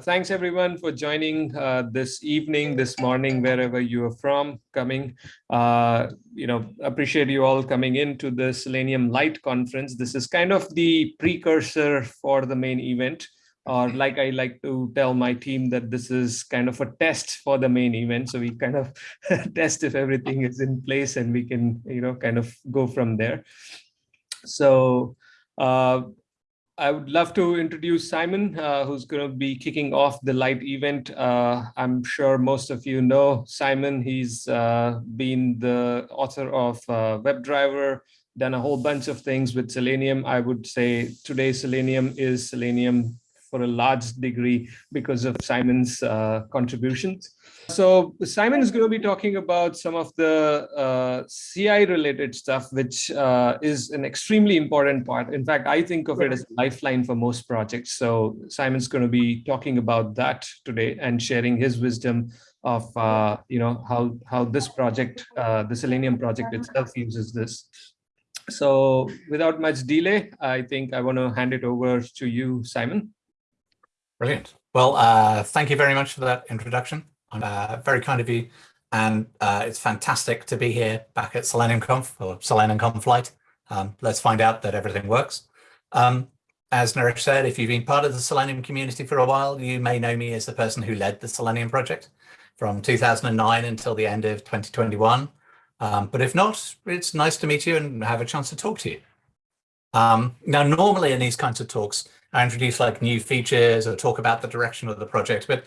Thanks everyone for joining uh, this evening, this morning, wherever you are from coming. Uh, you know, appreciate you all coming into the Selenium Light conference. This is kind of the precursor for the main event or like I like to tell my team that this is kind of a test for the main event. So we kind of test if everything is in place and we can, you know, kind of go from there. So uh, I would love to introduce Simon, uh, who's going to be kicking off the light event. Uh, I'm sure most of you know Simon. He's uh, been the author of uh, WebDriver, done a whole bunch of things with Selenium. I would say today Selenium is Selenium for a large degree because of Simon's uh, contributions. So Simon is going to be talking about some of the uh, CI related stuff, which uh, is an extremely important part. In fact, I think of it as a lifeline for most projects. So Simon's going to be talking about that today and sharing his wisdom of uh, you know how how this project, uh, the Selenium project itself uses this. So without much delay, I think I want to hand it over to you, Simon. Brilliant. Well, uh, thank you very much for that introduction. Uh, very kind of you. And uh, it's fantastic to be here back at Selenium Conf or Selenium Conf Light. Um, let's find out that everything works. Um, as Naresh said, if you've been part of the Selenium community for a while, you may know me as the person who led the Selenium project from 2009 until the end of 2021. Um, but if not, it's nice to meet you and have a chance to talk to you. Um, now, normally in these kinds of talks, I introduce like new features or talk about the direction of the project. But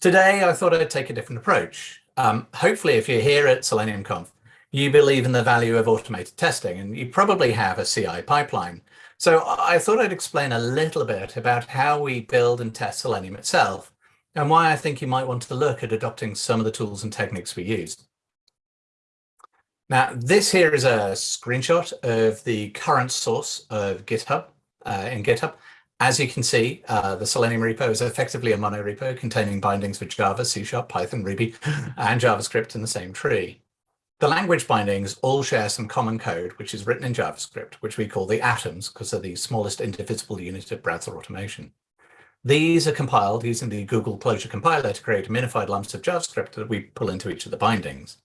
today I thought I'd take a different approach. Um, hopefully, if you're here at Selenium Conf, you believe in the value of automated testing and you probably have a CI pipeline. So I thought I'd explain a little bit about how we build and test Selenium itself and why I think you might want to look at adopting some of the tools and techniques we use. Now, this here is a screenshot of the current source of GitHub uh, in GitHub. As you can see, uh, the Selenium repo is effectively a monorepo containing bindings for Java, C Sharp, Python, Ruby, and JavaScript in the same tree. The language bindings all share some common code, which is written in JavaScript, which we call the atoms because they're the smallest indivisible unit of browser automation. These are compiled using the Google Closure compiler to create minified lumps of JavaScript that we pull into each of the bindings.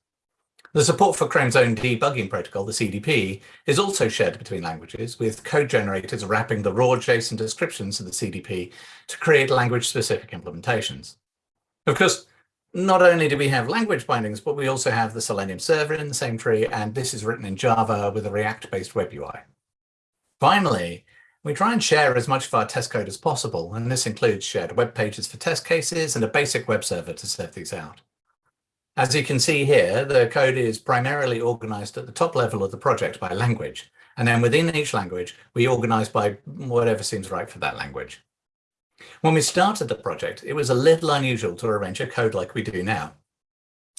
The support for Chrome's own debugging protocol, the CDP, is also shared between languages, with code generators wrapping the raw JSON descriptions of the CDP to create language-specific implementations. Of course, not only do we have language bindings, but we also have the Selenium server in the same tree, and this is written in Java with a React-based web UI. Finally, we try and share as much of our test code as possible, and this includes shared web pages for test cases and a basic web server to serve these out. As you can see here, the code is primarily organized at the top level of the project by language. And then within each language, we organize by whatever seems right for that language. When we started the project, it was a little unusual to arrange a code like we do now.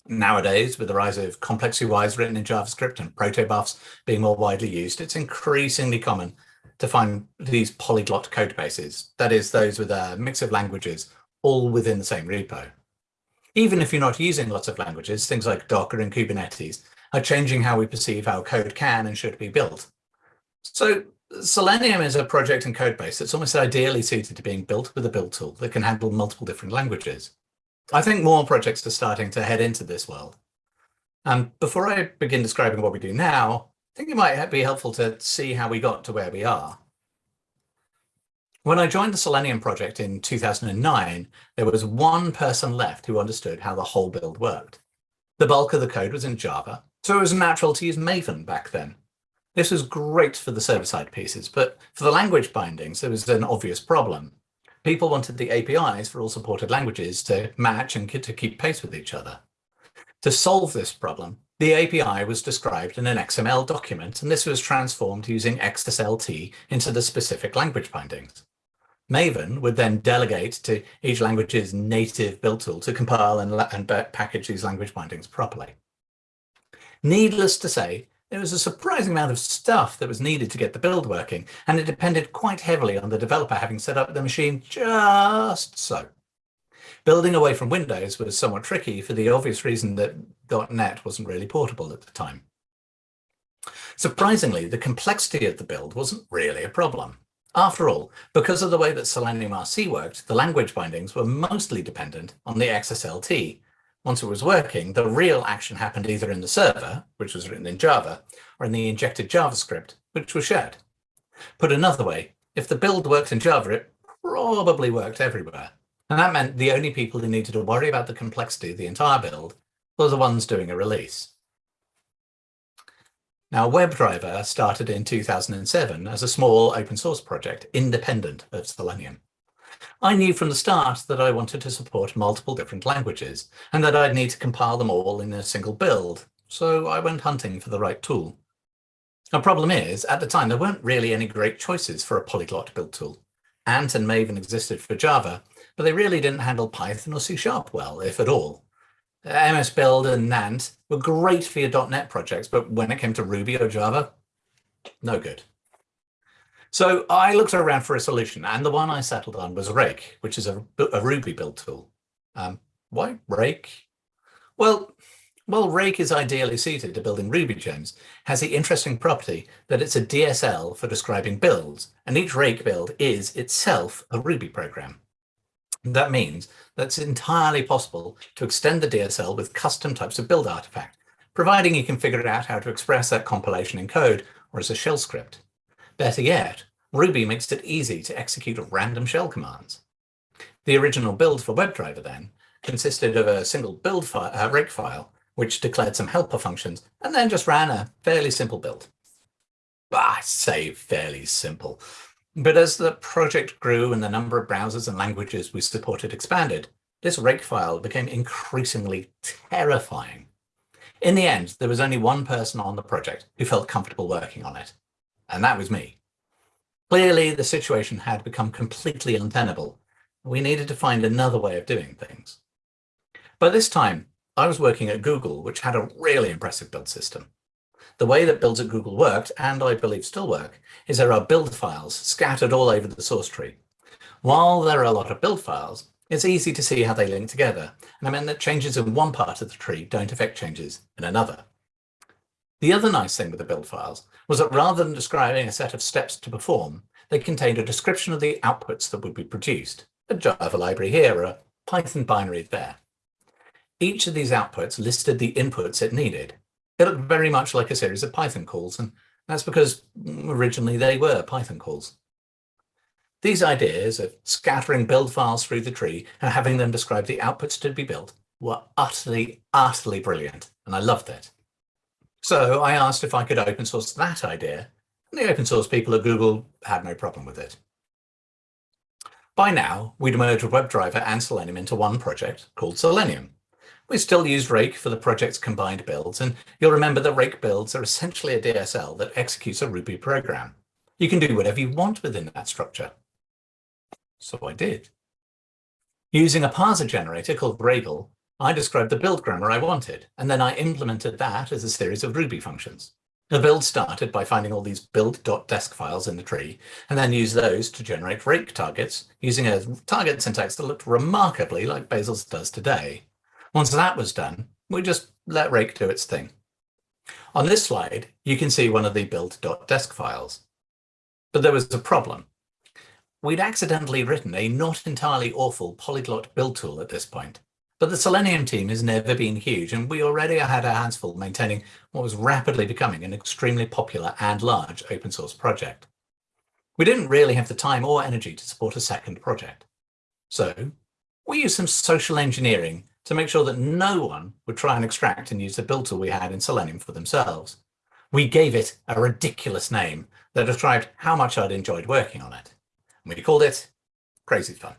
Nowadays, with the rise of complex UIs written in JavaScript and protobufs being more widely used, it's increasingly common to find these polyglot code bases, that is, those with a mix of languages, all within the same repo even if you're not using lots of languages, things like Docker and Kubernetes are changing how we perceive how code can and should be built. So Selenium is a project and code base that's almost ideally suited to being built with a build tool that can handle multiple different languages. I think more projects are starting to head into this world. And before I begin describing what we do now, I think it might be helpful to see how we got to where we are. When I joined the Selenium project in 2009, there was one person left who understood how the whole build worked. The bulk of the code was in Java, so it was natural to use Maven back then. This was great for the server-side pieces, but for the language bindings, there was an obvious problem. People wanted the APIs for all supported languages to match and to keep pace with each other. To solve this problem, the API was described in an XML document, and this was transformed using XSLT into the specific language bindings. Maven would then delegate to each language's native build tool to compile and, and package these language bindings properly. Needless to say, there was a surprising amount of stuff that was needed to get the build working, and it depended quite heavily on the developer having set up the machine just so. Building away from Windows was somewhat tricky for the obvious reason that .NET wasn't really portable at the time. Surprisingly, the complexity of the build wasn't really a problem. After all, because of the way that Selenium RC worked, the language bindings were mostly dependent on the XSLT. Once it was working, the real action happened either in the server, which was written in Java, or in the injected JavaScript, which was shared. Put another way, if the build worked in Java, it probably worked everywhere. And that meant the only people who needed to worry about the complexity of the entire build were the ones doing a release. Now, WebDriver started in 2007 as a small open source project independent of Selenium. I knew from the start that I wanted to support multiple different languages and that I'd need to compile them all in a single build, so I went hunting for the right tool. The problem is, at the time, there weren't really any great choices for a polyglot build tool. Ant and Maven existed for Java, but they really didn't handle Python or C Sharp well, if at all. MS Build and Nant were great for your .NET projects, but when it came to Ruby or Java, no good. So I looked around for a solution, and the one I settled on was Rake, which is a, a Ruby build tool. Um, why Rake? Well, well, Rake is ideally suited to building Ruby gems, has the interesting property that it's a DSL for describing builds, and each Rake build is itself a Ruby program. That means that it's entirely possible to extend the DSL with custom types of build artifact, providing you can figure out how to express that compilation in code or as a shell script. Better yet, Ruby makes it easy to execute random shell commands. The original build for WebDriver then consisted of a single build file, uh, Rake file which declared some helper functions, and then just ran a fairly simple build. I say fairly simple. But as the project grew and the number of browsers and languages we supported expanded, this rake file became increasingly terrifying. In the end, there was only one person on the project who felt comfortable working on it, and that was me. Clearly, the situation had become completely untenable. We needed to find another way of doing things. By this time, I was working at Google, which had a really impressive build system. The way that builds at Google worked, and I believe still work, is there are build files scattered all over the source tree. While there are a lot of build files, it's easy to see how they link together, and I mean that changes in one part of the tree don't affect changes in another. The other nice thing with the build files was that rather than describing a set of steps to perform, they contained a description of the outputs that would be produced, a Java library here, a Python binary there. Each of these outputs listed the inputs it needed. It looked very much like a series of Python calls, and that's because originally they were Python calls. These ideas of scattering build files through the tree and having them describe the outputs to be built were utterly, utterly brilliant, and I loved it. So I asked if I could open source that idea, and the open source people at Google had no problem with it. By now, we'd merged WebDriver and Selenium into one project called Selenium. We still use Rake for the project's combined builds, and you'll remember that Rake builds are essentially a DSL that executes a Ruby program. You can do whatever you want within that structure. So I did. Using a parser generator called Ragel, I described the build grammar I wanted, and then I implemented that as a series of Ruby functions. The build started by finding all these build.desc files in the tree, and then used those to generate rake targets using a target syntax that looked remarkably like Bazel's does today. Once that was done, we just let Rake do its thing. On this slide, you can see one of the build.desc files. But there was a problem. We'd accidentally written a not entirely awful polyglot build tool at this point, but the Selenium team has never been huge, and we already had our hands full maintaining what was rapidly becoming an extremely popular and large open source project. We didn't really have the time or energy to support a second project. So we used some social engineering to make sure that no one would try and extract and use the build tool we had in Selenium for themselves. We gave it a ridiculous name that described how much I'd enjoyed working on it. And we called it Crazy Fun.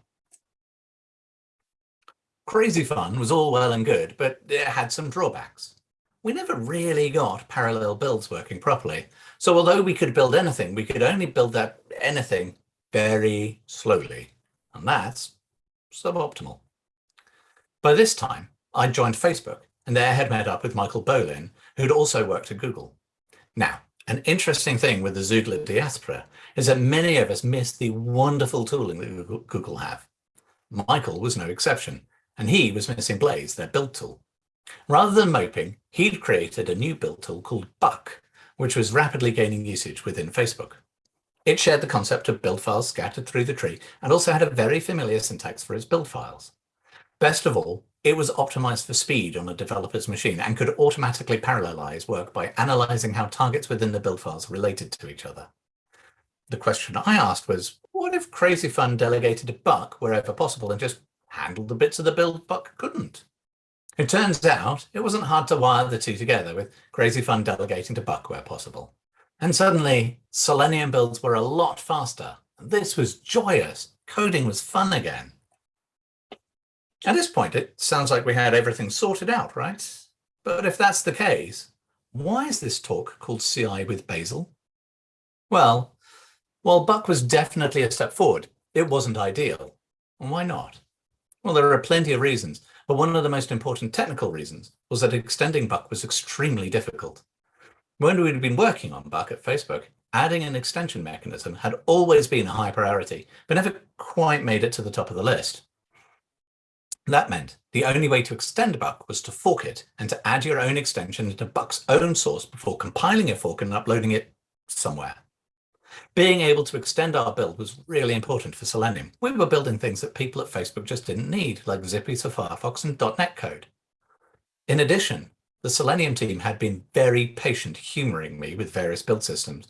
Crazy Fun was all well and good, but it had some drawbacks. We never really got parallel builds working properly. So although we could build anything, we could only build that anything very slowly. And that's suboptimal. By this time, I'd joined Facebook and there had met up with Michael Bolin, who'd also worked at Google. Now, an interesting thing with the Xoogler diaspora is that many of us miss the wonderful tooling that Google have. Michael was no exception, and he was missing Blaze, their build tool. Rather than moping, he'd created a new build tool called Buck, which was rapidly gaining usage within Facebook. It shared the concept of build files scattered through the tree and also had a very familiar syntax for its build files. Best of all, it was optimized for speed on a developer's machine and could automatically parallelize work by analyzing how targets within the build files related to each other. The question I asked was, what if Crazy Fun delegated to Buck wherever possible and just handled the bits of the build Buck couldn't? It turns out it wasn't hard to wire the two together with Crazy Fun delegating to Buck where possible. And suddenly, Selenium builds were a lot faster. This was joyous. Coding was fun again. At this point, it sounds like we had everything sorted out, right? But if that's the case, why is this talk called CI with Bazel? Well, while Buck was definitely a step forward, it wasn't ideal. And why not? Well, there are plenty of reasons, but one of the most important technical reasons was that extending Buck was extremely difficult. When we'd been working on Buck at Facebook, adding an extension mechanism had always been a high priority, but never quite made it to the top of the list. That meant the only way to extend Buck was to fork it and to add your own extension into Buck's own source before compiling a fork and uploading it somewhere. Being able to extend our build was really important for Selenium. We were building things that people at Facebook just didn't need, like XPI for Firefox and .NET code. In addition, the Selenium team had been very patient humoring me with various build systems,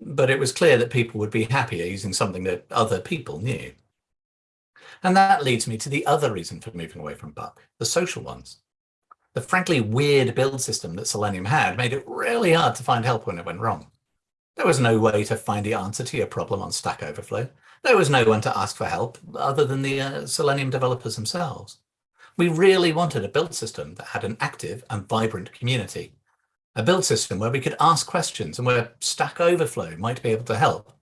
but it was clear that people would be happier using something that other people knew. And that leads me to the other reason for moving away from Buck, the social ones. The frankly weird build system that Selenium had made it really hard to find help when it went wrong. There was no way to find the answer to your problem on Stack Overflow. There was no one to ask for help other than the uh, Selenium developers themselves. We really wanted a build system that had an active and vibrant community. A build system where we could ask questions and where Stack Overflow might be able to help.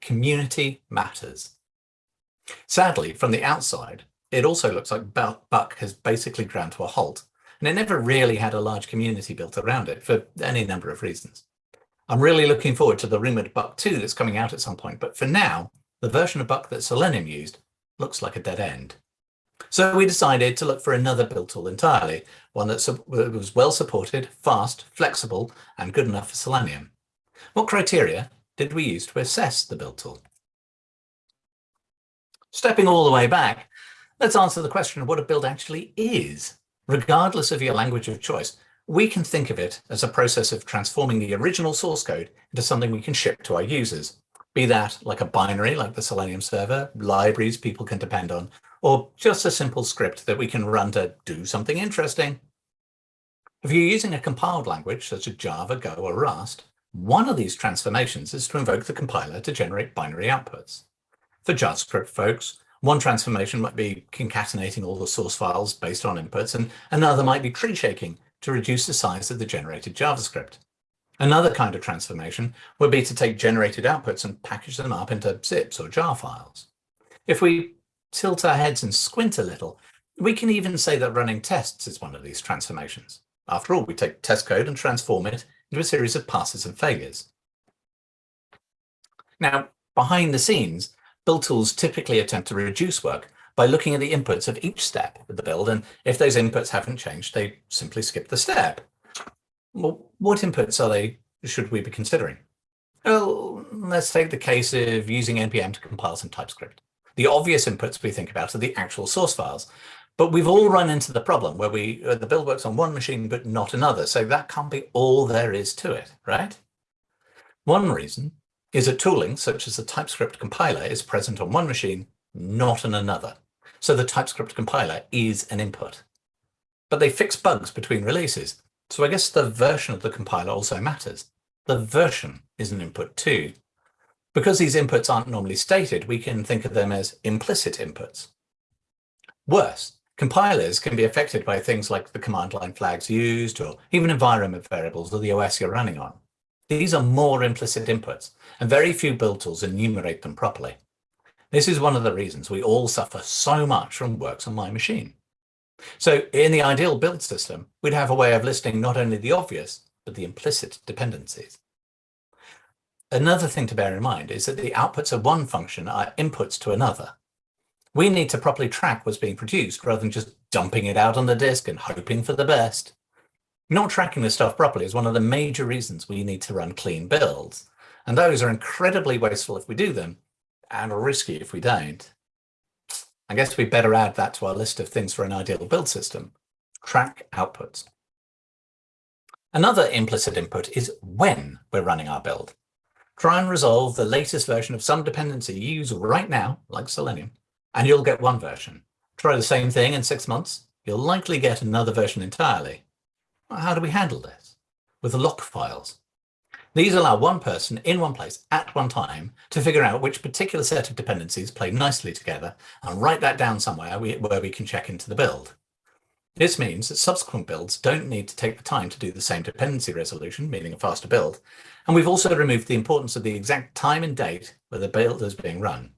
Community matters. Sadly, from the outside, it also looks like Buck has basically ground to a halt, and it never really had a large community built around it for any number of reasons. I'm really looking forward to the rumored Buck 2 that's coming out at some point, but for now, the version of Buck that Selenium used looks like a dead end. So we decided to look for another build tool entirely, one that was well supported, fast, flexible, and good enough for Selenium. What criteria did we use to assess the build tool? Stepping all the way back, let's answer the question of what a build actually is. Regardless of your language of choice, we can think of it as a process of transforming the original source code into something we can ship to our users. Be that like a binary like the Selenium server, libraries people can depend on, or just a simple script that we can run to do something interesting. If you're using a compiled language such as Java, Go, or Rust, one of these transformations is to invoke the compiler to generate binary outputs. For JavaScript folks, one transformation might be concatenating all the source files based on inputs, and another might be tree shaking to reduce the size of the generated JavaScript. Another kind of transformation would be to take generated outputs and package them up into zips or jar files. If we tilt our heads and squint a little, we can even say that running tests is one of these transformations. After all, we take test code and transform it into a series of passes and failures. Now, behind the scenes, build tools typically attempt to reduce work by looking at the inputs of each step of the build, and if those inputs haven't changed, they simply skip the step. Well, what inputs are they should we be considering? Well, let's take the case of using NPM to compile some TypeScript. The obvious inputs we think about are the actual source files. But we've all run into the problem where we the build works on one machine, but not another. So that can't be all there is to it, right? One reason is that tooling, such as the TypeScript compiler, is present on one machine, not on another. So the TypeScript compiler is an input. But they fix bugs between releases. So I guess the version of the compiler also matters. The version is an input too. Because these inputs aren't normally stated, we can think of them as implicit inputs. Worse, compilers can be affected by things like the command line flags used or even environment variables or the OS you're running on. These are more implicit inputs, and very few build tools enumerate them properly. This is one of the reasons we all suffer so much from works on my machine. So in the ideal build system, we'd have a way of listing not only the obvious, but the implicit dependencies. Another thing to bear in mind is that the outputs of one function are inputs to another. We need to properly track what's being produced rather than just dumping it out on the disk and hoping for the best. Not tracking this stuff properly is one of the major reasons we need to run clean builds. And those are incredibly wasteful if we do them and risky if we don't. I guess we better add that to our list of things for an ideal build system. Track outputs. Another implicit input is when we're running our build. Try and resolve the latest version of some dependency you use right now, like Selenium, and you'll get one version. Try the same thing in six months, you'll likely get another version entirely. How do we handle this? With lock files. These allow one person in one place at one time to figure out which particular set of dependencies play nicely together and write that down somewhere where we can check into the build. This means that subsequent builds don't need to take the time to do the same dependency resolution, meaning a faster build. And we've also removed the importance of the exact time and date where the build is being run.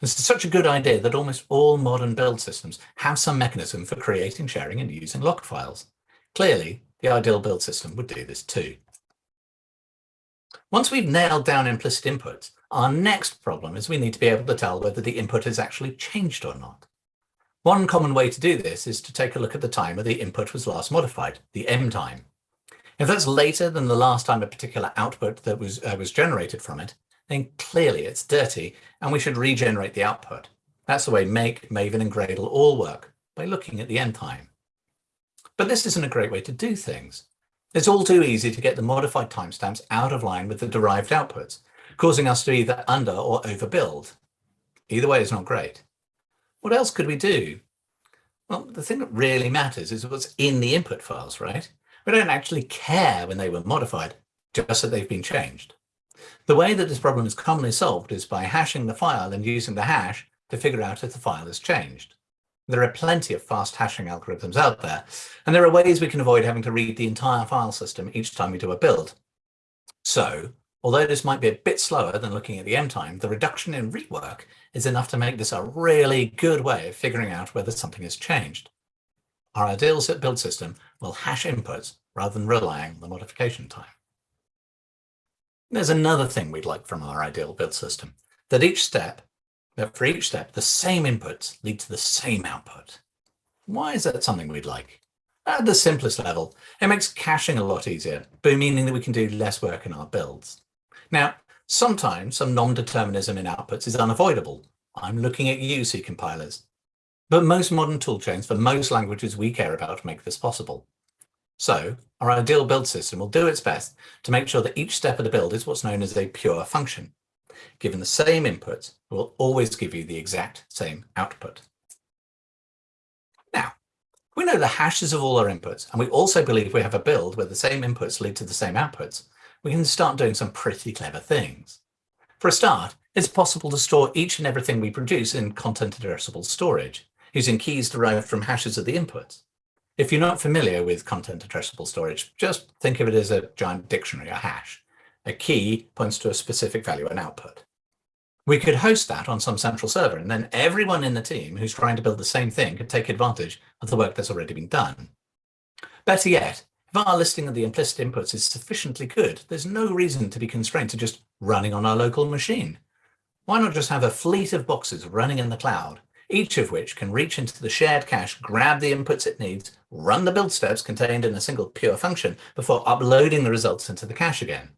This is such a good idea that almost all modern build systems have some mechanism for creating, sharing and using log files. Clearly, the ideal build system would do this too. Once we've nailed down implicit inputs, our next problem is we need to be able to tell whether the input has actually changed or not. One common way to do this is to take a look at the time where the input was last modified, the M time. If that's later than the last time a particular output that was, uh, was generated from it, then clearly it's dirty and we should regenerate the output. That's the way Make, Maven and Gradle all work, by looking at the M time. But this isn't a great way to do things. It's all too easy to get the modified timestamps out of line with the derived outputs, causing us to either under or overbuild. Either way is not great. What else could we do? Well, the thing that really matters is what's in the input files, right? We don't actually care when they were modified, just that they've been changed. The way that this problem is commonly solved is by hashing the file and using the hash to figure out if the file has changed. There are plenty of fast hashing algorithms out there, and there are ways we can avoid having to read the entire file system each time we do a build. So Although this might be a bit slower than looking at the M time, the reduction in rework is enough to make this a really good way of figuring out whether something has changed. Our ideal set build system will hash inputs rather than relying on the modification time. There's another thing we'd like from our ideal build system, that each step, that for each step, the same inputs lead to the same output. Why is that something we'd like? At the simplest level, it makes caching a lot easier, but meaning that we can do less work in our builds. Now, sometimes some non-determinism in outputs is unavoidable. I'm looking at you, C compilers. But most modern toolchains for most languages we care about make this possible. So our ideal build system will do its best to make sure that each step of the build is what's known as a pure function. Given the same inputs, it will always give you the exact same output. Now, we know the hashes of all our inputs, and we also believe we have a build where the same inputs lead to the same outputs we can start doing some pretty clever things. For a start, it's possible to store each and everything we produce in content addressable storage, using keys derived from hashes of the inputs. If you're not familiar with content addressable storage, just think of it as a giant dictionary, a hash. A key points to a specific value and output. We could host that on some central server, and then everyone in the team who's trying to build the same thing could take advantage of the work that's already been done. Better yet, if our listing of the implicit inputs is sufficiently good, there's no reason to be constrained to just running on our local machine. Why not just have a fleet of boxes running in the cloud, each of which can reach into the shared cache, grab the inputs it needs, run the build steps contained in a single pure function before uploading the results into the cache again.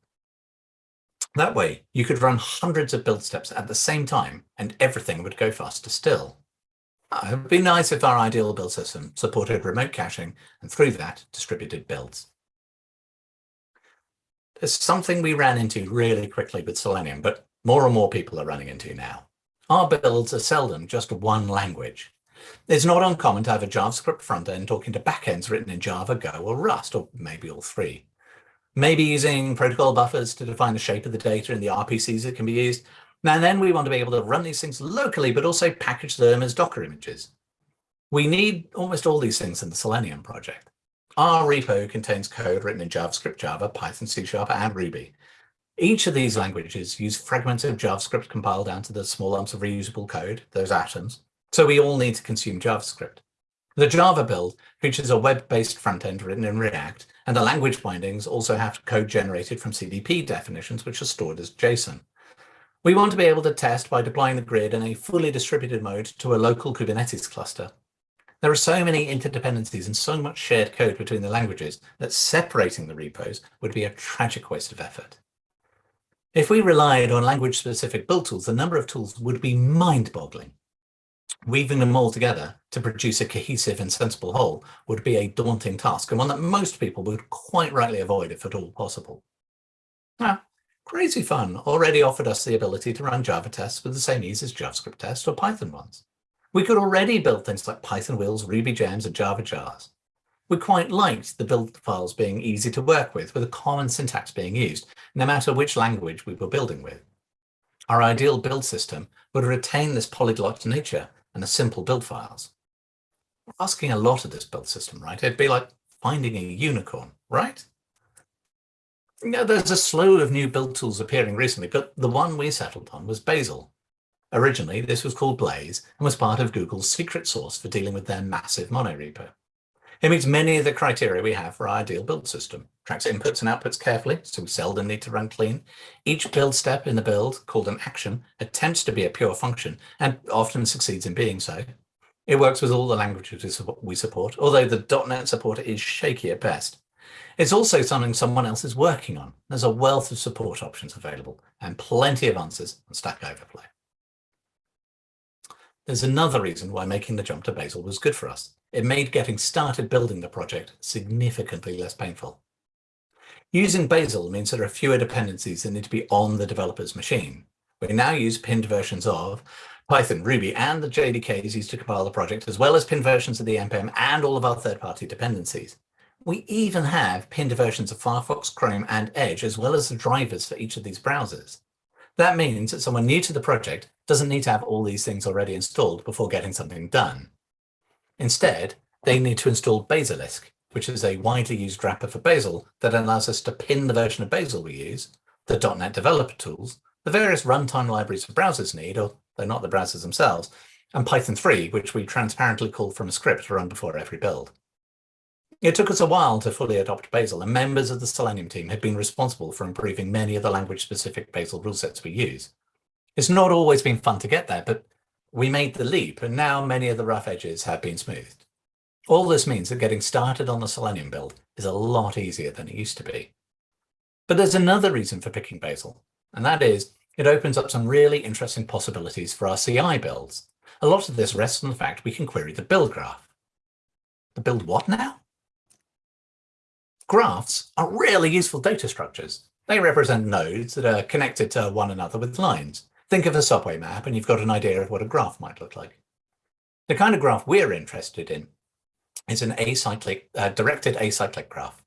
That way, you could run hundreds of build steps at the same time and everything would go faster still. It would be nice if our ideal build system supported remote caching and through that distributed builds. There's something we ran into really quickly with Selenium, but more and more people are running into now. Our builds are seldom just one language. It's not uncommon to have a JavaScript front end talking to backends written in Java, Go, or Rust, or maybe all three. Maybe using protocol buffers to define the shape of the data and the RPCs that can be used, and then we want to be able to run these things locally, but also package them as Docker images. We need almost all these things in the Selenium project. Our repo contains code written in JavaScript, Java, Python, C Sharp, and Ruby. Each of these languages use fragments of JavaScript compiled down to the small lumps of reusable code, those atoms. So we all need to consume JavaScript. The Java build features a web-based front end written in React, and the language bindings also have code generated from CDP definitions, which are stored as JSON. We want to be able to test by deploying the grid in a fully distributed mode to a local Kubernetes cluster. There are so many interdependencies and so much shared code between the languages that separating the repos would be a tragic waste of effort. If we relied on language-specific build tools, the number of tools would be mind-boggling. Weaving them all together to produce a cohesive and sensible whole would be a daunting task and one that most people would quite rightly avoid if at all possible. Now, Crazy Fun already offered us the ability to run Java tests with the same ease as JavaScript tests or Python ones. We could already build things like Python wheels, Ruby gems, and Java jars. We quite liked the build files being easy to work with, with a common syntax being used, no matter which language we were building with. Our ideal build system would retain this polyglot nature and the simple build files. We're asking a lot of this build system, right? It'd be like finding a unicorn, right? Know, there's a slew of new build tools appearing recently, but the one we settled on was Bazel. Originally, this was called Blaze and was part of Google's secret sauce for dealing with their massive monorepo. It meets many of the criteria we have for our ideal build system. Tracks inputs and outputs carefully, so we seldom need to run clean. Each build step in the build, called an action, attempts to be a pure function and often succeeds in being so. It works with all the languages we support, although the .NET support is shaky at best. It's also something someone else is working on. There's a wealth of support options available and plenty of answers on Stack Overflow. There's another reason why making the jump to Bazel was good for us. It made getting started building the project significantly less painful. Using Bazel means there are fewer dependencies that need to be on the developer's machine. We now use pinned versions of Python, Ruby, and the JDKs used to compile the project, as well as pinned versions of the NPM and all of our third-party dependencies. We even have pinned versions of Firefox, Chrome, and Edge, as well as the drivers for each of these browsers. That means that someone new to the project doesn't need to have all these things already installed before getting something done. Instead, they need to install Bazelisk, which is a widely used wrapper for Bazel that allows us to pin the version of Bazel we use, the .NET developer tools, the various runtime libraries for browsers need, or they're not the browsers themselves, and Python 3, which we transparently call from a script run before every build. It took us a while to fully adopt Bazel, and members of the Selenium team have been responsible for improving many of the language-specific Bazel rule sets we use. It's not always been fun to get there, but we made the leap, and now many of the rough edges have been smoothed. All this means that getting started on the Selenium build is a lot easier than it used to be. But there's another reason for picking Bazel, and that is it opens up some really interesting possibilities for our CI builds. A lot of this rests on the fact we can query the build graph. The build what now? Graphs are really useful data structures. They represent nodes that are connected to one another with lines. Think of a subway map and you've got an idea of what a graph might look like. The kind of graph we're interested in is an acyclic, uh, directed acyclic graph.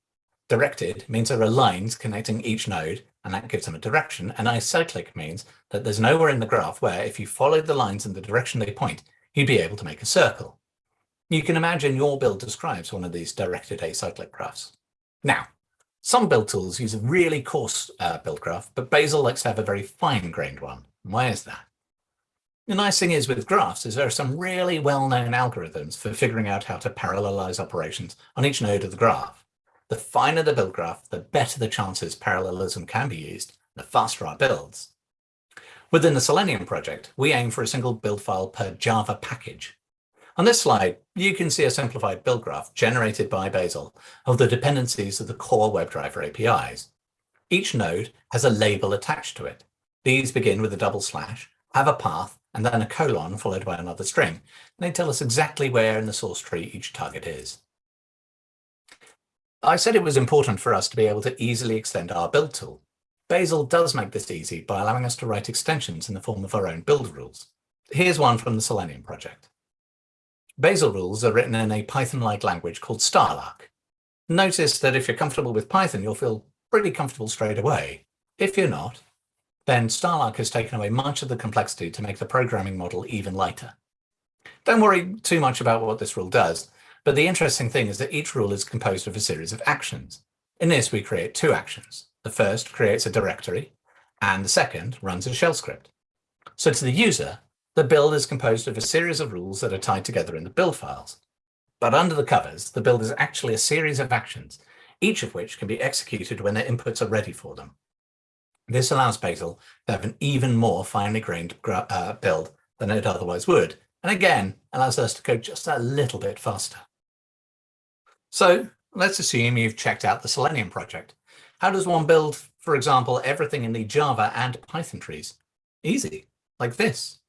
Directed means there are lines connecting each node and that gives them a direction. And acyclic means that there's nowhere in the graph where if you followed the lines in the direction they point, you'd be able to make a circle. You can imagine your build describes one of these directed acyclic graphs. Now, some build tools use a really coarse uh, build graph, but Bazel likes to have a very fine-grained one. Why is that? The nice thing is with graphs is there are some really well-known algorithms for figuring out how to parallelize operations on each node of the graph. The finer the build graph, the better the chances parallelism can be used, the faster our builds. Within the Selenium project, we aim for a single build file per Java package. On this slide, you can see a simplified build graph generated by Bazel of the dependencies of the core WebDriver APIs. Each node has a label attached to it. These begin with a double slash, have a path, and then a colon followed by another string. And they tell us exactly where in the source tree each target is. I said it was important for us to be able to easily extend our build tool. Bazel does make this easy by allowing us to write extensions in the form of our own build rules. Here's one from the Selenium project. Bazel rules are written in a Python-like language called Starlark. Notice that if you're comfortable with Python, you'll feel pretty comfortable straight away. If you're not, then Starlark has taken away much of the complexity to make the programming model even lighter. Don't worry too much about what this rule does, but the interesting thing is that each rule is composed of a series of actions. In this, we create two actions. The first creates a directory, and the second runs a shell script. So to the user, the build is composed of a series of rules that are tied together in the build files. But under the covers, the build is actually a series of actions, each of which can be executed when their inputs are ready for them. This allows Bazel to have an even more finely grained uh, build than it otherwise would, and again, allows us to go just a little bit faster. So let's assume you've checked out the Selenium project. How does one build for example, everything in the Java and Python trees. Easy, like this.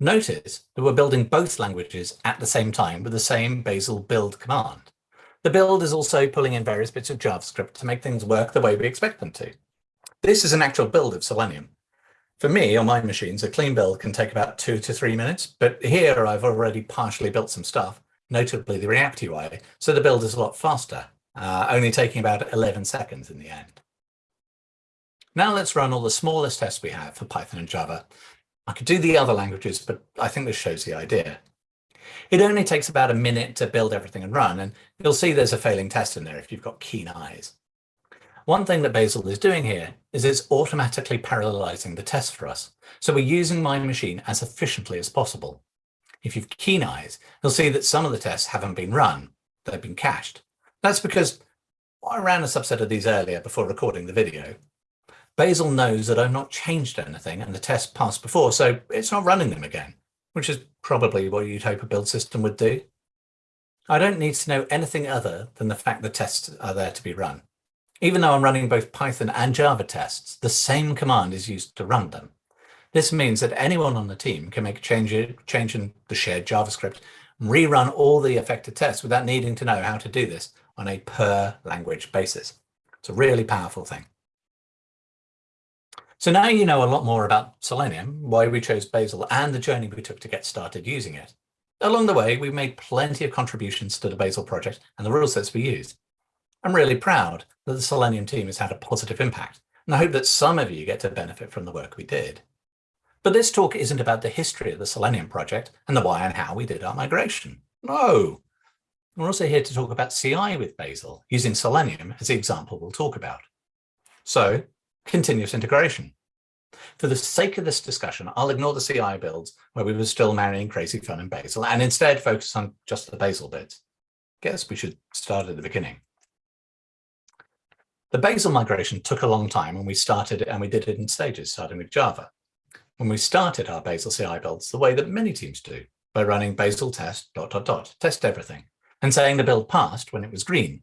Notice that we're building both languages at the same time with the same Bazel build command. The build is also pulling in various bits of JavaScript to make things work the way we expect them to. This is an actual build of Selenium. For me, on my machines, a clean build can take about two to three minutes, but here I've already partially built some stuff, notably the React UI, so the build is a lot faster, uh, only taking about 11 seconds in the end. Now let's run all the smallest tests we have for Python and Java. I could do the other languages, but I think this shows the idea. It only takes about a minute to build everything and run, and you'll see there's a failing test in there if you've got keen eyes. One thing that Bazel is doing here is it's automatically parallelizing the test for us. So we're using my machine as efficiently as possible. If you've keen eyes, you'll see that some of the tests haven't been run, they've been cached. That's because I ran a subset of these earlier before recording the video. Bazel knows that I've not changed anything and the test passed before, so it's not running them again, which is probably what you'd hope a build system would do. I don't need to know anything other than the fact the tests are there to be run. Even though I'm running both Python and Java tests, the same command is used to run them. This means that anyone on the team can make a change, change in the shared JavaScript and rerun all the affected tests without needing to know how to do this on a per language basis. It's a really powerful thing. So now you know a lot more about Selenium, why we chose Bazel and the journey we took to get started using it. Along the way, we've made plenty of contributions to the Bazel project and the rule sets we used. I'm really proud that the Selenium team has had a positive impact, and I hope that some of you get to benefit from the work we did. But this talk isn't about the history of the Selenium project and the why and how we did our migration. No. We're also here to talk about CI with Bazel, using Selenium as the example we'll talk about. So, continuous integration. For the sake of this discussion, I'll ignore the CI builds where we were still marrying crazy fun and Bazel and instead focus on just the Bazel bits. Guess we should start at the beginning. The Bazel migration took a long time and we started and we did it in stages, starting with Java. When we started our Bazel CI builds the way that many teams do, by running Bazel test dot dot dot, test everything, and saying the build passed when it was green.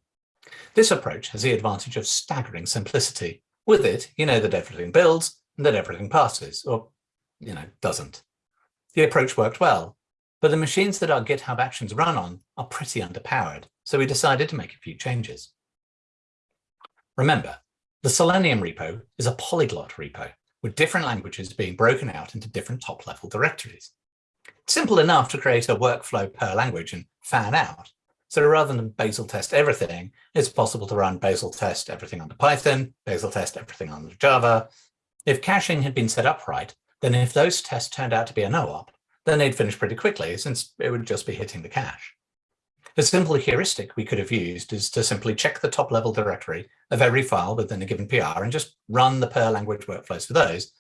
This approach has the advantage of staggering simplicity. With it, you know that everything builds and that everything passes, or, you know, doesn't. The approach worked well, but the machines that our GitHub Actions run on are pretty underpowered, so we decided to make a few changes. Remember, the Selenium repo is a polyglot repo with different languages being broken out into different top-level directories. It's simple enough to create a workflow per language and fan out. So rather than Bazel test everything, it's possible to run Bazel test everything under Python, Bazel test everything under Java. If caching had been set up right, then if those tests turned out to be a no-op, then they'd finish pretty quickly since it would just be hitting the cache. A simple heuristic we could have used is to simply check the top level directory of every file within a given PR and just run the per language workflows for those.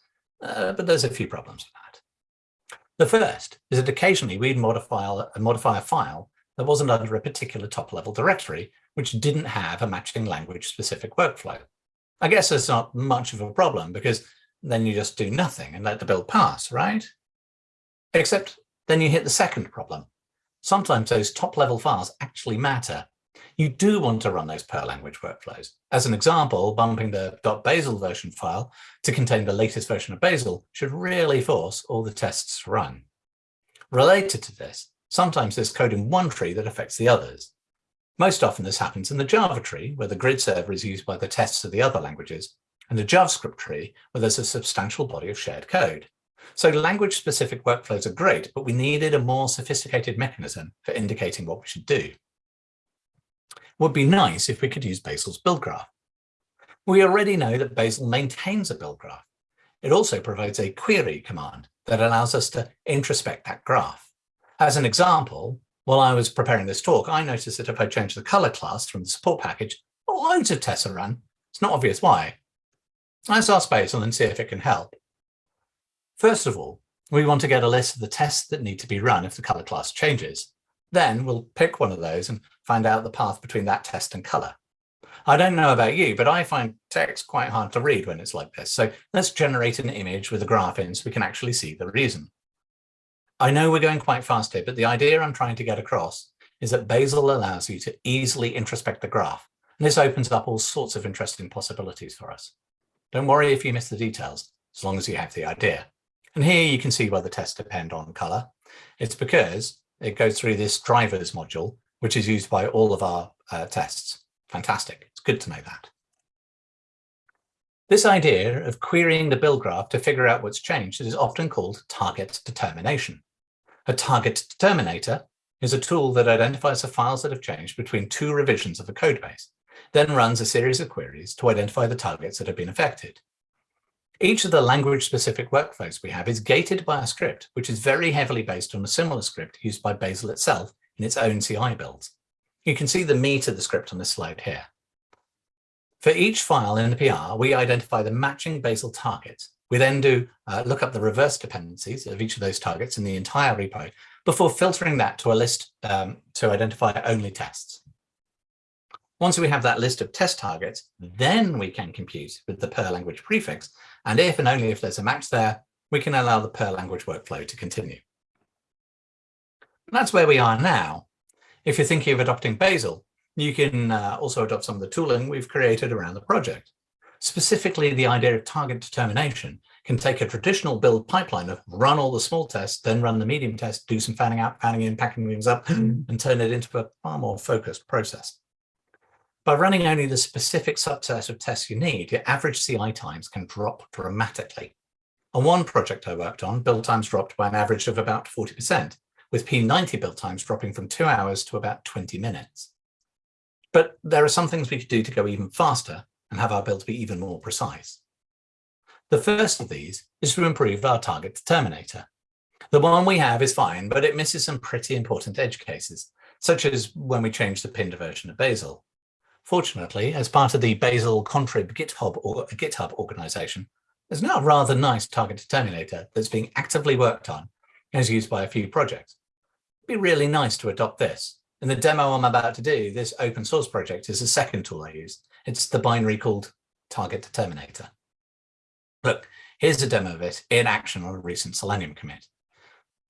Uh, but there's a few problems with that. The first is that occasionally we'd modify, modify a file that wasn't under a particular top level directory, which didn't have a matching language specific workflow. I guess it's not much of a problem because then you just do nothing and let the build pass, right? Except then you hit the second problem, sometimes those top level files actually matter. You do want to run those per language workflows. As an example, bumping the .bazel version file to contain the latest version of Bazel should really force all the tests to run. Related to this, sometimes there's code in one tree that affects the others. Most often this happens in the Java tree, where the grid server is used by the tests of the other languages, and the JavaScript tree, where there's a substantial body of shared code. So language-specific workflows are great, but we needed a more sophisticated mechanism for indicating what we should do. Would be nice if we could use Bazel's build graph. We already know that Bazel maintains a build graph. It also provides a query command that allows us to introspect that graph. As an example, while I was preparing this talk, I noticed that if I change the color class from the support package, loads of tests are run. It's not obvious why. Let's ask Bazel and see if it can help. First of all, we want to get a list of the tests that need to be run if the color class changes. Then we'll pick one of those and find out the path between that test and color. I don't know about you, but I find text quite hard to read when it's like this. So let's generate an image with a graph in so we can actually see the reason. I know we're going quite fast here, but the idea I'm trying to get across is that Bazel allows you to easily introspect the graph And this opens up all sorts of interesting possibilities for us. Don't worry if you miss the details, as long as you have the idea. And here you can see why the tests depend on color. It's because it goes through this drivers module, which is used by all of our uh, tests. Fantastic. It's good to know that. This idea of querying the build graph to figure out what's changed is often called target determination. A target determinator is a tool that identifies the files that have changed between two revisions of a codebase, then runs a series of queries to identify the targets that have been affected. Each of the language-specific workflows we have is gated by a script, which is very heavily based on a similar script used by Bazel itself in its own CI builds. You can see the meat of the script on this slide here. For each file in the PR, we identify the matching Bazel targets. We then do uh, look up the reverse dependencies of each of those targets in the entire repo before filtering that to a list um, to identify only tests. Once we have that list of test targets, then we can compute with the per language prefix. And if and only if there's a match there, we can allow the per language workflow to continue. And that's where we are now. If you're thinking of adopting Bazel, you can uh, also adopt some of the tooling we've created around the project. Specifically, the idea of target determination can take a traditional build pipeline of run all the small tests, then run the medium test, do some fanning out, fanning in, packing things up, and turn it into a far more focused process. By running only the specific subset of tests you need, your average CI times can drop dramatically. On one project I worked on, build times dropped by an average of about 40%, with P90 build times dropping from two hours to about 20 minutes. But there are some things we could do to go even faster and have our builds be even more precise. The first of these is to improve our target determinator. The one we have is fine, but it misses some pretty important edge cases, such as when we change the pinned version of Bazel. Fortunately, as part of the Bazel Contrib GitHub, or, GitHub organization, there's now a rather nice target determinator that's being actively worked on and is used by a few projects. It'd be really nice to adopt this. In the demo I'm about to do, this open source project is the second tool I use. It's the binary called target determinator. Look, here's a demo of it in action on a recent Selenium commit.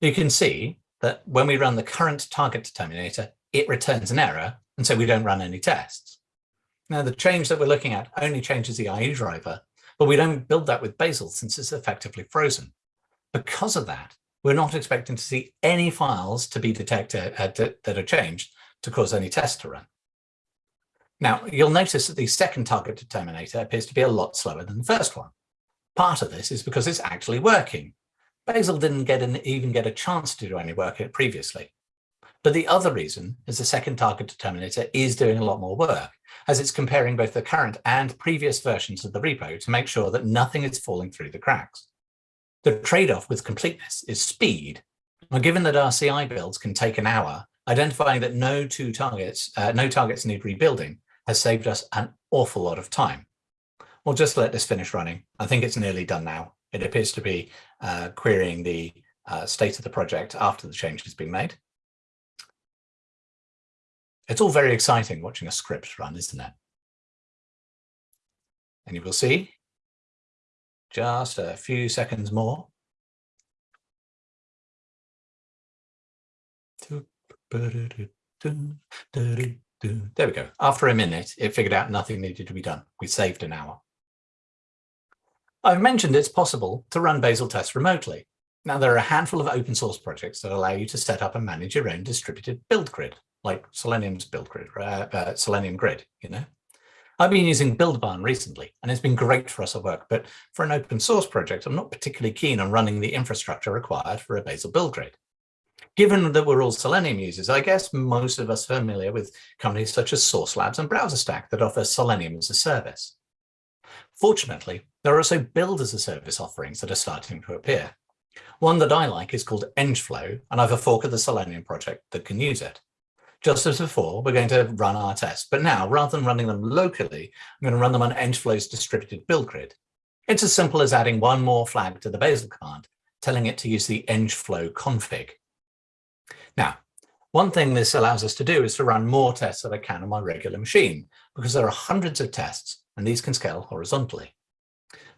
You can see that when we run the current target determinator, it returns an error, and so we don't run any tests. Now, the change that we're looking at only changes the IE driver, but we don't build that with Bazel since it's effectively frozen. Because of that, we're not expecting to see any files to be detected uh, that are changed to cause any tests to run. Now, you'll notice that the second target determinator appears to be a lot slower than the first one. Part of this is because it's actually working. Bazel didn't get an, even get a chance to do any work previously. But the other reason is the second target determinator is doing a lot more work, as it's comparing both the current and previous versions of the repo to make sure that nothing is falling through the cracks. The trade-off with completeness is speed. Now, given that our CI builds can take an hour, identifying that no two targets, uh, no targets need rebuilding has saved us an awful lot of time. We'll just let this finish running. I think it's nearly done now. It appears to be uh, querying the uh, state of the project after the change has been made. It's all very exciting watching a script run, isn't it? And you will see just a few seconds more. There we go. After a minute, it figured out nothing needed to be done. We saved an hour. I've mentioned it's possible to run Bazel tests remotely. Now, there are a handful of open source projects that allow you to set up and manage your own distributed build grid like Selenium's build grid, uh, uh, Selenium grid, you know. I've been using Buildbarn recently, and it's been great for us at work, but for an open source project, I'm not particularly keen on running the infrastructure required for a Bazel build grid. Given that we're all Selenium users, I guess most of us are familiar with companies such as Sauce Labs and BrowserStack that offer Selenium as a service. Fortunately, there are also build as a service offerings that are starting to appear. One that I like is called EngFlow, and I have a fork of the Selenium project that can use it. Just as before, we're going to run our tests, but now rather than running them locally, I'm going to run them on EngFlow's distributed build grid. It's as simple as adding one more flag to the Bazel command, telling it to use the EngFlow config. Now, one thing this allows us to do is to run more tests than I can on my regular machine, because there are hundreds of tests and these can scale horizontally.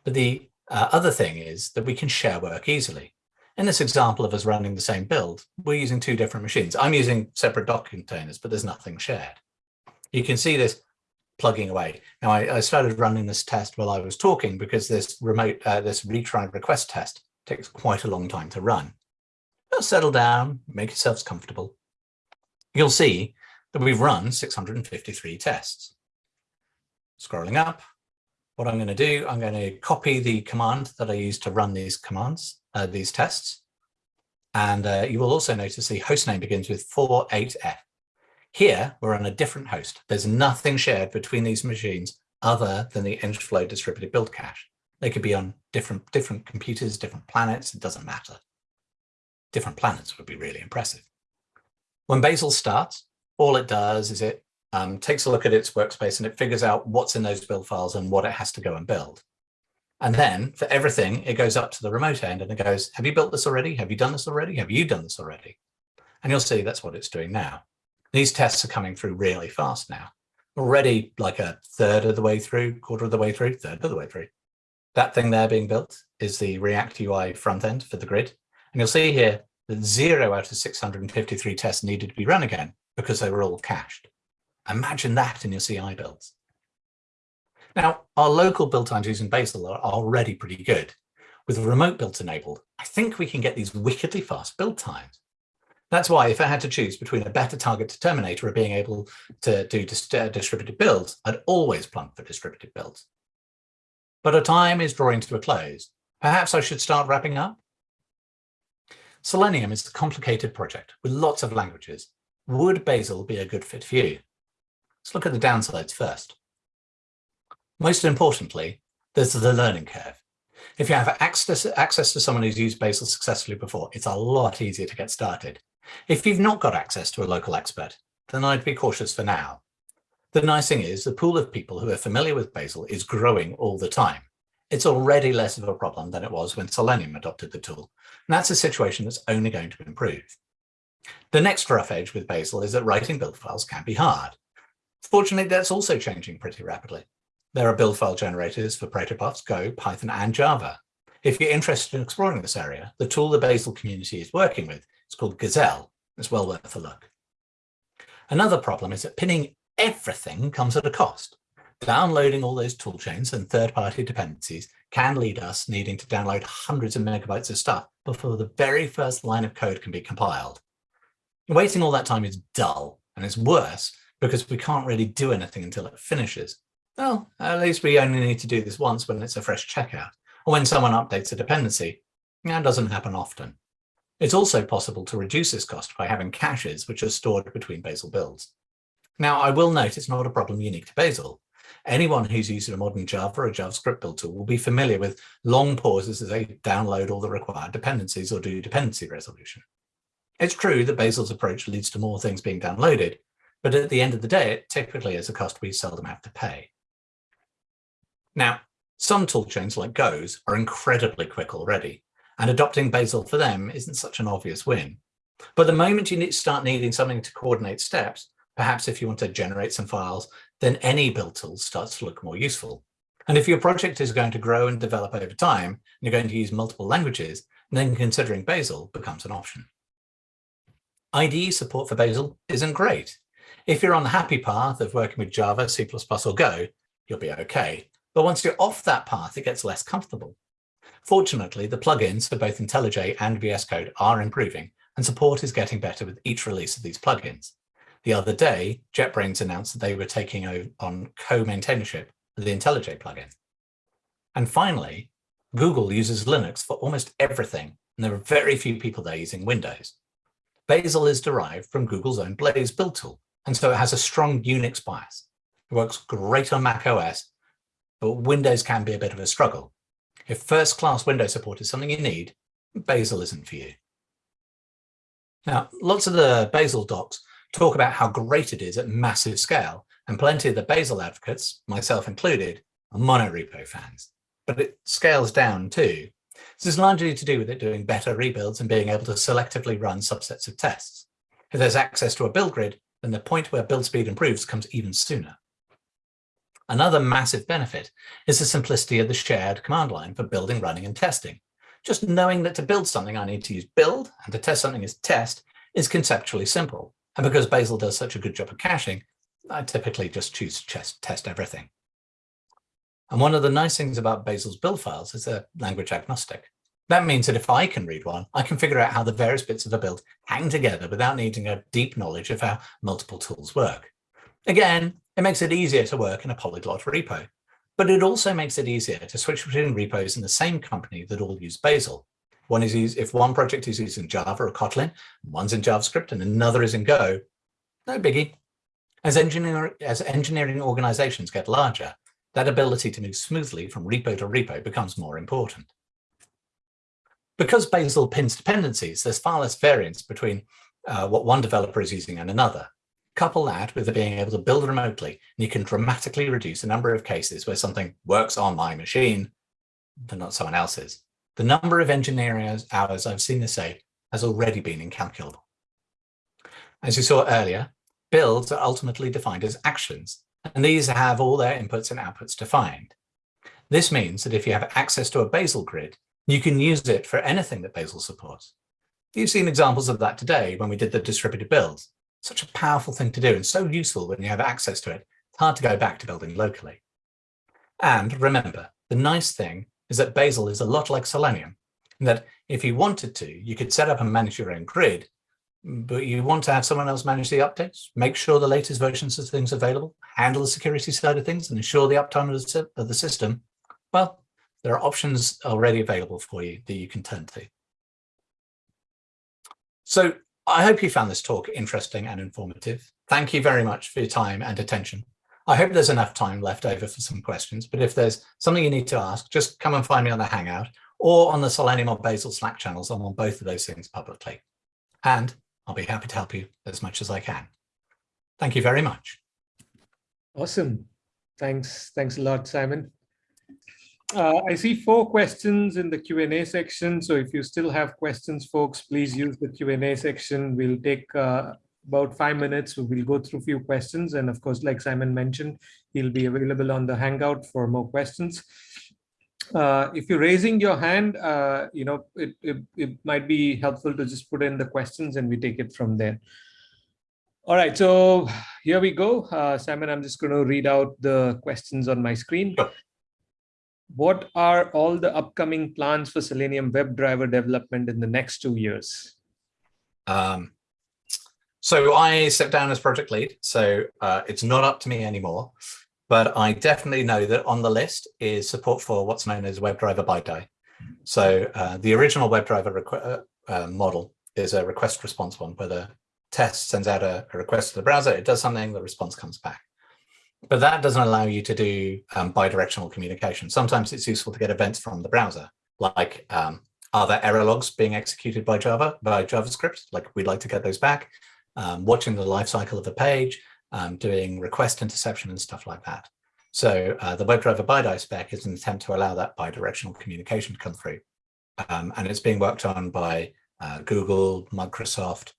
But the uh, other thing is that we can share work easily. In this example of us running the same build, we're using two different machines. I'm using separate Docker containers, but there's nothing shared. You can see this plugging away. Now I, I, started running this test while I was talking because this remote, uh, this retry request test takes quite a long time to run. Now settle down, make yourselves comfortable. You'll see that we've run 653 tests. Scrolling up, what I'm going to do, I'm going to copy the command that I use to run these commands, uh, these tests. And uh, you will also notice the host name begins with 48F. Here, we're on a different host. There's nothing shared between these machines other than the EngFlow distributed build cache. They could be on different, different computers, different planets, it doesn't matter. Different planets would be really impressive. When Bazel starts, all it does is it um, takes a look at its workspace and it figures out what's in those build files and what it has to go and build. And then for everything, it goes up to the remote end and it goes, have you built this already? Have you done this already? Have you done this already? And you'll see that's what it's doing now. These tests are coming through really fast now. Already like a third of the way through, quarter of the way through, third of the way through. That thing there being built is the React UI front end for the grid. And you'll see here that zero out of 653 tests needed to be run again because they were all cached. Imagine that in your CI builds. Now, our local build times using Bazel are already pretty good. With remote builds enabled, I think we can get these wickedly fast build times. That's why if I had to choose between a better target determinator or being able to do uh, distributed builds, I'd always plump for distributed builds. But our time is drawing to a close. Perhaps I should start wrapping up? Selenium is a complicated project with lots of languages. Would Bazel be a good fit for you? Let's look at the downsides first. Most importantly, there's the learning curve. If you have access, access to someone who's used Bazel successfully before, it's a lot easier to get started. If you've not got access to a local expert, then I'd be cautious for now. The nice thing is the pool of people who are familiar with Bazel is growing all the time. It's already less of a problem than it was when Selenium adopted the tool. And that's a situation that's only going to improve. The next rough edge with Bazel is that writing build files can be hard. Fortunately, that's also changing pretty rapidly. There are build file generators for protobufs, Go, Python, and Java. If you're interested in exploring this area, the tool the Bazel community is working with it's called Gazelle. It's well worth a look. Another problem is that pinning everything comes at a cost. Downloading all those toolchains and third-party dependencies can lead us needing to download hundreds of megabytes of stuff before the very first line of code can be compiled. Waiting all that time is dull, and it's worse because we can't really do anything until it finishes. Well, at least we only need to do this once when it's a fresh checkout, or when someone updates a dependency. That doesn't happen often. It's also possible to reduce this cost by having caches which are stored between Bazel builds. Now, I will note it's not a problem unique to Bazel. Anyone who's used a modern Java or a JavaScript build tool will be familiar with long pauses as they download all the required dependencies or do dependency resolution. It's true that Bazel's approach leads to more things being downloaded, but at the end of the day, it typically is a cost we seldom have to pay. Now, some toolchains like Go's are incredibly quick already, and adopting Bazel for them isn't such an obvious win. But the moment you need start needing something to coordinate steps, perhaps if you want to generate some files, then any build tool starts to look more useful. And if your project is going to grow and develop over time, and you're going to use multiple languages, then considering Bazel becomes an option. IDE support for Bazel isn't great. If you're on the happy path of working with Java, C++ or Go, you'll be okay. But once you're off that path, it gets less comfortable. Fortunately, the plugins for both IntelliJ and VS Code are improving, and support is getting better with each release of these plugins. The other day, JetBrains announced that they were taking on co-maintainership of the IntelliJ plugin. And finally, Google uses Linux for almost everything, and there are very few people there using Windows. Bazel is derived from Google's own Blaze build tool, and so it has a strong Unix bias. It works great on Mac OS, but Windows can be a bit of a struggle. If first-class Windows support is something you need, Bazel isn't for you. Now, lots of the Bazel docs talk about how great it is at massive scale, and plenty of the Bazel advocates, myself included, are monorepo fans. But it scales down too. This is largely to do with it doing better rebuilds and being able to selectively run subsets of tests. If there's access to a build grid, then the point where build speed improves comes even sooner. Another massive benefit is the simplicity of the shared command line for building, running, and testing. Just knowing that to build something, I need to use build, and to test something is test, is conceptually simple. And because Bazel does such a good job of caching, I typically just choose to test everything. And one of the nice things about Bazel's build files is they're language agnostic. That means that if I can read one, I can figure out how the various bits of a build hang together without needing a deep knowledge of how multiple tools work. Again, it makes it easier to work in a polyglot repo, but it also makes it easier to switch between repos in the same company that all use Bazel. One is if one project is using Java or Kotlin, one's in JavaScript and another is in Go, no biggie. As, engineer, as engineering organizations get larger, that ability to move smoothly from repo to repo becomes more important. Because Bazel pins dependencies, there's far less variance between uh, what one developer is using and another. Couple that with being able to build remotely, and you can dramatically reduce the number of cases where something works on my machine, but not someone else's. The number of engineering hours I've seen this save has already been incalculable. As you saw earlier, builds are ultimately defined as actions, and these have all their inputs and outputs defined. This means that if you have access to a Bazel grid, you can use it for anything that Bazel supports. You've seen examples of that today when we did the distributed builds. Such a powerful thing to do and so useful when you have access to it. It's hard to go back to building locally. And remember, the nice thing is that Bazel is a lot like Selenium, that if you wanted to, you could set up and manage your own grid, but you want to have someone else manage the updates, make sure the latest versions of things are available, handle the security side of things, and ensure the uptime of the system, well, there are options already available for you that you can turn to. So I hope you found this talk interesting and informative. Thank you very much for your time and attention. I hope there's enough time left over for some questions, but if there's something you need to ask, just come and find me on the Hangout or on the Selenium or Bazel Slack channels. I'm on both of those things publicly. And I'll be happy to help you as much as I can. Thank you very much. Awesome. Thanks. Thanks a lot, Simon. Uh, I see four questions in the Q&A section. So if you still have questions, folks, please use the Q&A section. We'll take uh, about five minutes. We'll go through a few questions. And of course, like Simon mentioned, he'll be available on the Hangout for more questions. Uh, if you're raising your hand, uh, you know, it, it, it might be helpful to just put in the questions and we take it from there. All right, so here we go. Uh, Simon, I'm just going to read out the questions on my screen what are all the upcoming plans for Selenium WebDriver development in the next two years? Um, so I stepped down as project lead, so uh, it's not up to me anymore, but I definitely know that on the list is support for what's known as WebDriver BiDi. So uh, the original WebDriver uh, uh, model is a request response one where the test sends out a, a request to the browser, it does something, the response comes back. But that doesn't allow you to do um, bidirectional communication. Sometimes it's useful to get events from the browser, like um, are there error logs being executed by Java, by JavaScript? Like we'd like to get those back, um, watching the life cycle of the page, um, doing request interception and stuff like that. So uh, the WebDriver BiDi spec is an attempt to allow that bidirectional communication to come through. Um, and it's being worked on by uh, Google, Microsoft,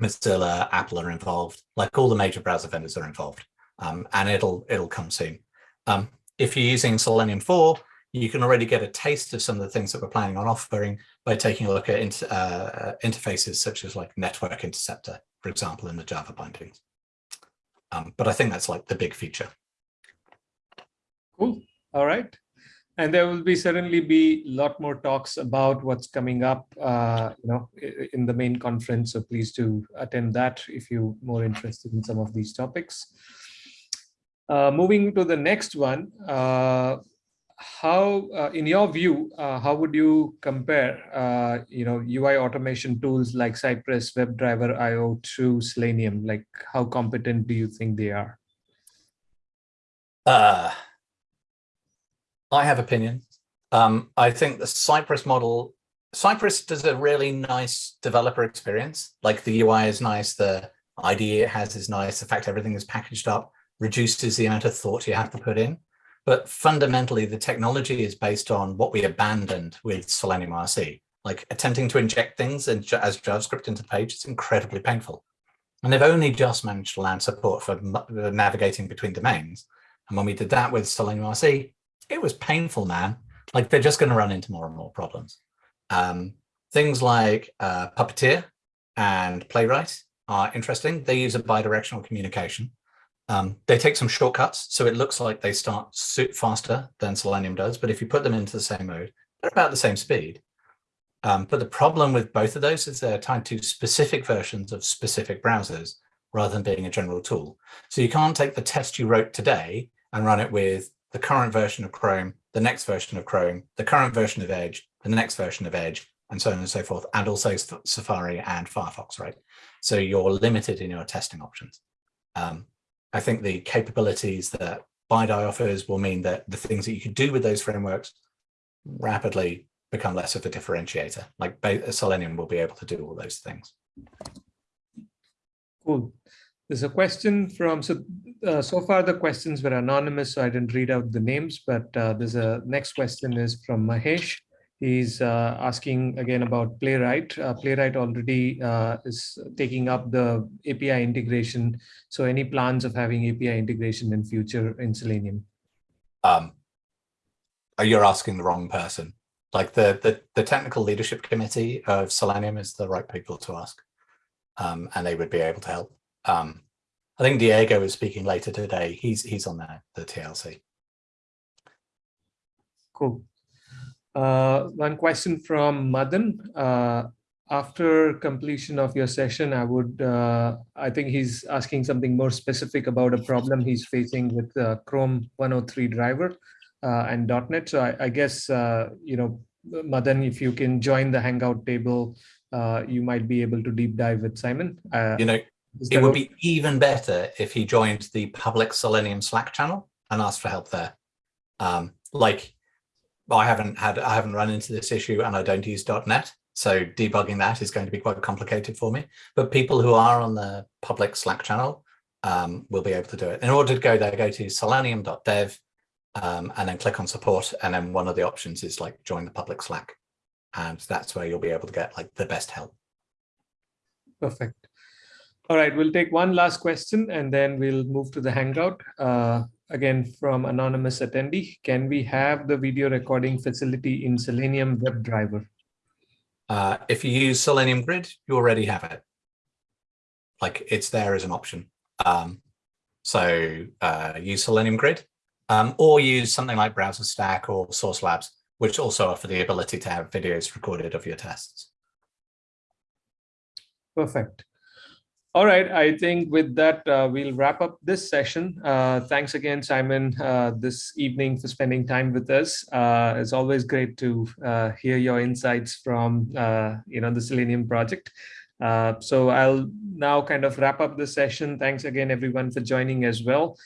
Mozilla, Apple are involved, like all the major browser vendors are involved um, and it'll it'll come soon. Um, if you're using Selenium 4, you can already get a taste of some of the things that we're planning on offering by taking a look at inter, uh, interfaces such as like Network Interceptor, for example, in the Java bindings. Um, but I think that's like the big feature. Cool. All right. And there will be certainly be a lot more talks about what's coming up, uh, you know, in the main conference. So please do attend that if you're more interested in some of these topics. Uh, moving to the next one, uh, how, uh, in your view, uh, how would you compare, uh, you know, UI automation tools like Cypress, WebdriverIO to Selenium? Like, how competent do you think they are? Uh, I have opinions. Um, I think the Cypress model, Cypress does a really nice developer experience. Like the UI is nice, the IDE it has is nice. The fact everything is packaged up reduces the amount of thought you have to put in. But fundamentally, the technology is based on what we abandoned with Selenium RC. Like attempting to inject things in, as JavaScript into the page, it's incredibly painful. And they've only just managed to land support for navigating between domains. And when we did that with Selenium RC, it was painful, man. Like they're just going to run into more and more problems. Um, things like uh, Puppeteer and Playwright are interesting. They use a bidirectional communication. Um, they take some shortcuts, so it looks like they start faster than Selenium does. But if you put them into the same mode, they're about the same speed. Um, but the problem with both of those is they're tied to specific versions of specific browsers rather than being a general tool. So you can't take the test you wrote today and run it with the current version of Chrome, the next version of Chrome, the current version of Edge, the next version of Edge, and so on and so forth, and also Safari and Firefox, right? So you're limited in your testing options. Um, I think the capabilities that BiDi offers will mean that the things that you can do with those frameworks rapidly become less of a differentiator. Like Selenium will be able to do all those things. Cool. There's a question from, so uh, so far the questions were anonymous, so I didn't read out the names, but uh, there's a next question is from Mahesh. He's uh, asking again about Playwright. Uh, Playwright already uh, is taking up the API integration. So any plans of having API integration in future in Selenium? Um, you're asking the wrong person. Like the, the, the technical leadership committee of Selenium is the right people to ask. Um, and they would be able to help. Um, I think Diego is speaking later today. He's he's on the, the TLC. Cool. Uh, one question from Madan. Uh, after completion of your session, I would, uh, I think he's asking something more specific about a problem he's facing with uh, Chrome 103 driver uh, and .NET. So I, I guess, uh, you know, Madan, if you can join the Hangout table, you might be able to deep dive with Simon. you know, it would be even better if he joined the public Selenium Slack channel and asked for help there. Um, like I haven't had, I haven't run into this issue and I don't use .NET. So debugging that is going to be quite complicated for me. But people who are on the public Slack channel um, will be able to do it. In order to go there, go to selenium.dev um, and then click on support. And then one of the options is like join the public Slack. And that's where you'll be able to get like the best help. Perfect. All right, we'll take one last question and then we'll move to the Hangout. Uh, again, from anonymous attendee, can we have the video recording facility in Selenium WebDriver? Uh, if you use Selenium Grid, you already have it. Like it's there as an option. Um, so uh, use Selenium Grid um, or use something like BrowserStack or Sauce Labs, which also offer the ability to have videos recorded of your tests. Perfect. All right, I think with that, uh, we'll wrap up this session. Uh, thanks again, Simon, uh, this evening for spending time with us. Uh, it's always great to uh, hear your insights from, uh, you know, the Selenium project. so I'll now kind of wrap up the session. Thanks again, everyone, for joining as well.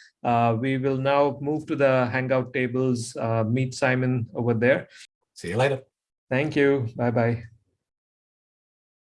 we will now move to the Hangout tables, meet Simon over there. See you later. Thank you. Bye-bye.